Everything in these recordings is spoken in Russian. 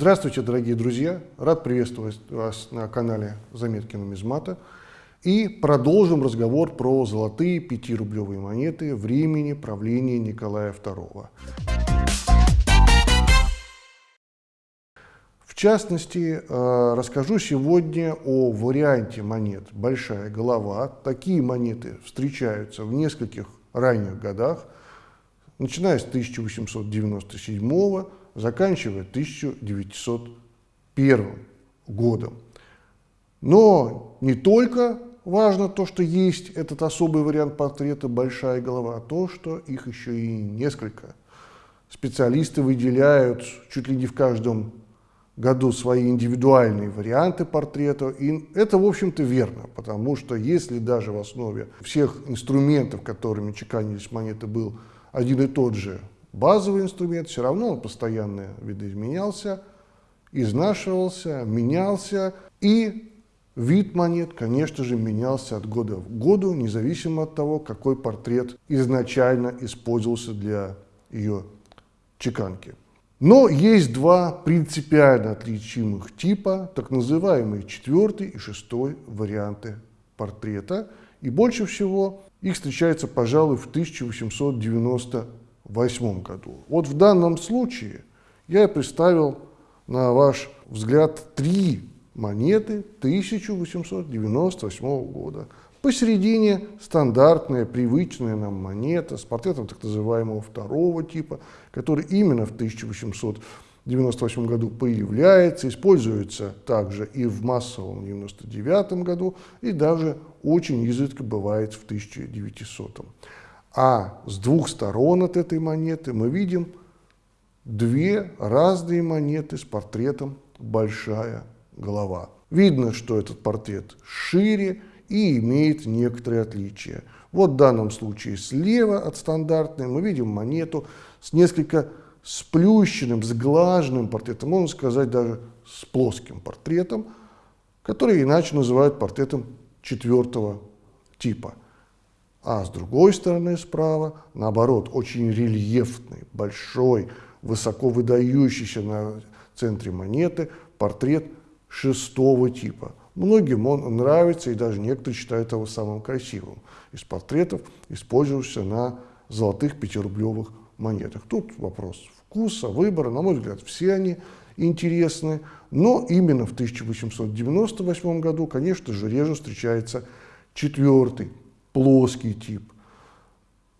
Здравствуйте, дорогие друзья! Рад приветствовать вас на канале Заметки нумизмата. И продолжим разговор про золотые пятирублевые монеты времени правления Николая II. В частности, э, расскажу сегодня о варианте монет «Большая голова». Такие монеты встречаются в нескольких ранних годах, начиная с 1897 года, заканчивая 1901 годом. Но не только важно то, что есть этот особый вариант портрета «большая голова», а то, что их еще и несколько. Специалисты выделяют чуть ли не в каждом году свои индивидуальные варианты портрета. И это, в общем-то, верно, потому что если даже в основе всех инструментов, которыми чеканились монеты, был один и тот же базовый инструмент, все равно он постоянно видоизменялся, изнашивался, менялся, и вид монет, конечно же, менялся от года в году, независимо от того, какой портрет изначально использовался для ее чеканки. Но есть два принципиально отличимых типа, так называемые четвертый и шестой варианты портрета. И больше всего их встречается, пожалуй, в 1890 2008 году. Вот в данном случае я представил на ваш взгляд три монеты 1898 года. Посередине стандартная, привычная нам монета с портретом так называемого второго типа, который именно в 1898 году появляется, используется также и в массовом 99 году, и даже очень изредка бывает в 1900. А с двух сторон от этой монеты мы видим две разные монеты с портретом «Большая голова». Видно, что этот портрет шире и имеет некоторые отличия. Вот в данном случае слева от стандартной мы видим монету с несколько сплющенным, сглаженным портретом, можно сказать даже с плоским портретом, который иначе называют портретом четвертого типа – а с другой стороны справа, наоборот, очень рельефный, большой, высоко выдающийся на центре монеты портрет шестого типа. Многим он нравится, и даже некоторые считают его самым красивым из портретов, использовавшихся на золотых пятирублевых монетах. Тут вопрос вкуса, выбора, на мой взгляд, все они интересны, но именно в 1898 году, конечно же, реже встречается четвертый плоский тип.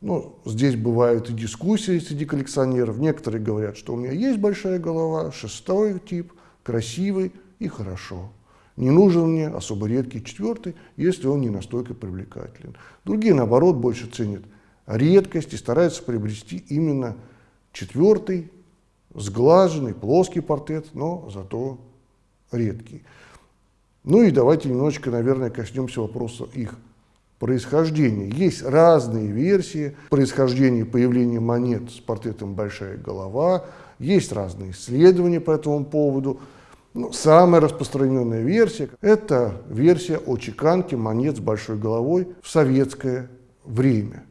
Ну, здесь бывают и дискуссии среди коллекционеров. Некоторые говорят, что у меня есть большая голова, шестой тип, красивый и хорошо. Не нужен мне особо редкий четвертый, если он не настолько привлекателен. Другие, наоборот, больше ценят редкость и стараются приобрести именно четвертый, сглаженный, плоский портрет, но зато редкий. Ну и давайте немножечко, наверное, коснемся вопроса их происхождения. Есть разные версии происхождения появления монет с портретом «Большая голова», есть разные исследования по этому поводу. Но самая распространенная версия – это версия о чеканке монет с большой головой в советское время.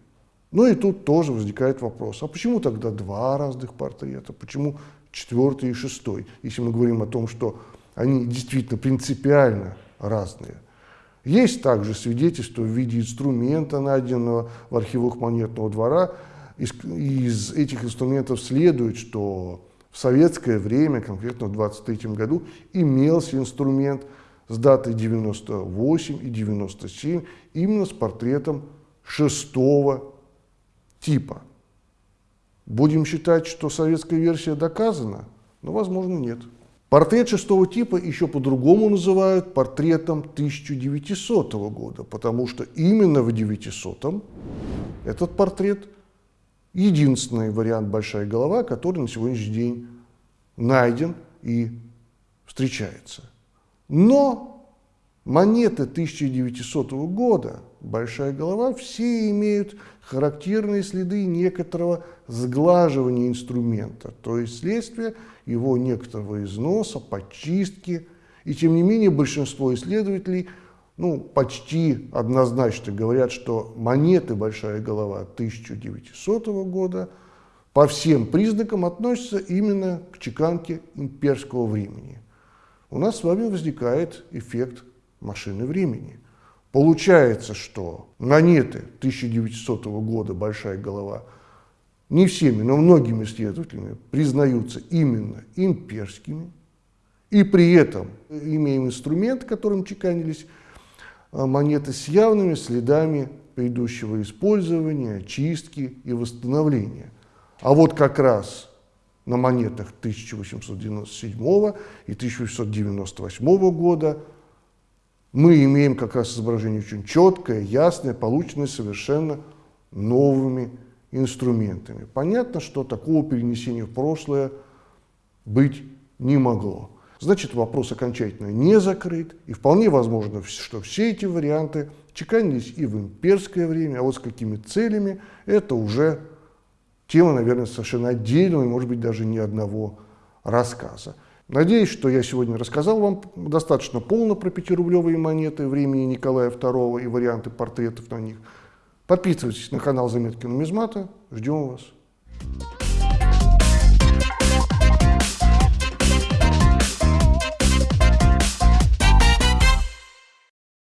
Ну и тут тоже возникает вопрос, а почему тогда два разных портрета, почему четвертый и шестой, если мы говорим о том, что они действительно принципиально разные. Есть также свидетельство в виде инструмента, найденного в архивах монетного двора. Из, из этих инструментов следует, что в советское время, конкретно в 23 году, имелся инструмент с датой 98 и 97, именно с портретом шестого типа. Будем считать, что советская версия доказана? Но, возможно, нет. Портрет шестого типа еще по-другому называют портретом 1900 года, потому что именно в 900 этот портрет единственный вариант «большая голова», который на сегодняшний день найден и встречается. Но монеты 1900 года «большая голова» все имеют характерные следы некоторого сглаживания инструмента, то есть следствие его некоторого износа, подчистки. И тем не менее большинство исследователей ну, почти однозначно говорят, что монеты «Большая голова» 1900 года по всем признакам относится именно к чеканке имперского времени. У нас с вами возникает эффект машины времени. Получается, что монеты 1900 года «Большая голова» не всеми, но многими исследователями признаются именно имперскими, и при этом имеем инструмент, которым чеканились а, монеты с явными следами предыдущего использования, очистки и восстановления. А вот как раз на монетах 1897 и 1898 года мы имеем как раз изображение очень четкое, ясное, полученное совершенно новыми инструментами. Понятно, что такого перенесения в прошлое быть не могло. Значит, вопрос окончательно не закрыт, и вполне возможно, что все эти варианты чеканились и в имперское время, а вот с какими целями, это уже тема, наверное, совершенно отдельного и, может быть, даже ни одного рассказа. Надеюсь, что я сегодня рассказал вам достаточно полно про пятирублевые монеты времени Николая II и варианты портретов на них. Подписывайтесь на канал Заметки нумизмата. Ждем вас.